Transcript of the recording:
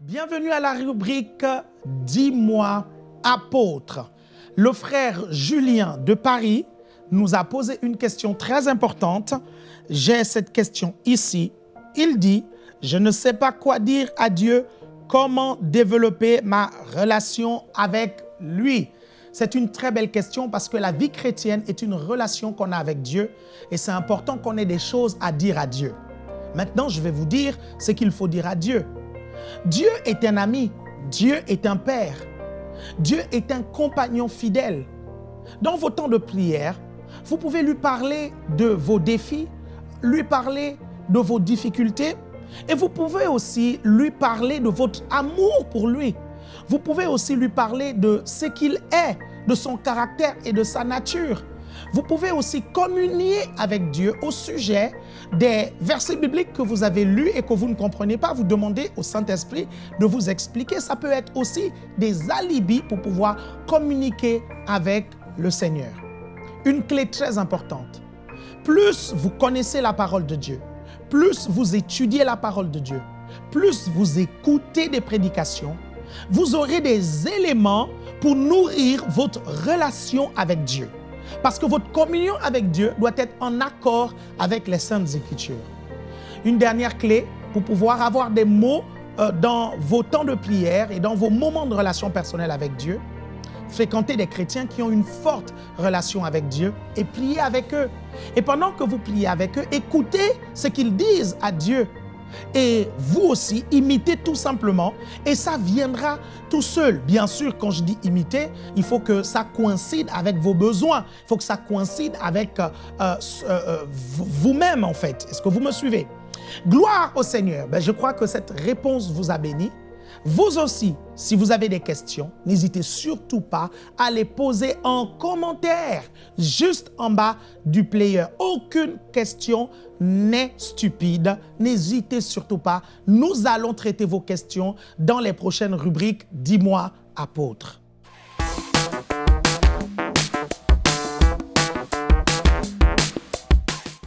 Bienvenue à la rubrique « Dis-moi, apôtre ». Le frère Julien de Paris nous a posé une question très importante. J'ai cette question ici. Il dit, je ne sais pas quoi dire à Dieu, comment développer ma relation avec lui c'est une très belle question parce que la vie chrétienne est une relation qu'on a avec Dieu et c'est important qu'on ait des choses à dire à Dieu. Maintenant, je vais vous dire ce qu'il faut dire à Dieu. Dieu est un ami, Dieu est un père, Dieu est un compagnon fidèle. Dans vos temps de prière, vous pouvez lui parler de vos défis, lui parler de vos difficultés et vous pouvez aussi lui parler de votre amour pour lui. Vous pouvez aussi lui parler de ce qu'il est, de son caractère et de sa nature. Vous pouvez aussi communier avec Dieu au sujet des versets bibliques que vous avez lus et que vous ne comprenez pas. Vous demandez au Saint-Esprit de vous expliquer. Ça peut être aussi des alibis pour pouvoir communiquer avec le Seigneur. Une clé très importante. Plus vous connaissez la parole de Dieu, plus vous étudiez la parole de Dieu, plus vous écoutez des prédications, vous aurez des éléments pour nourrir votre relation avec Dieu. Parce que votre communion avec Dieu doit être en accord avec les Saintes Écritures. Une dernière clé pour pouvoir avoir des mots euh, dans vos temps de prière et dans vos moments de relation personnelle avec Dieu, fréquenter des chrétiens qui ont une forte relation avec Dieu et prier avec eux. Et pendant que vous priez avec eux, écoutez ce qu'ils disent à Dieu et vous aussi, imitez tout simplement et ça viendra tout seul. Bien sûr, quand je dis imiter, il faut que ça coïncide avec vos besoins. Il faut que ça coïncide avec euh, euh, euh, vous-même en fait. Est-ce que vous me suivez? Gloire au Seigneur. Ben, je crois que cette réponse vous a béni. Vous aussi, si vous avez des questions, n'hésitez surtout pas à les poser en commentaire, juste en bas du player. Aucune question n'est stupide. N'hésitez surtout pas. Nous allons traiter vos questions dans les prochaines rubriques « Dis-moi, apôtre ».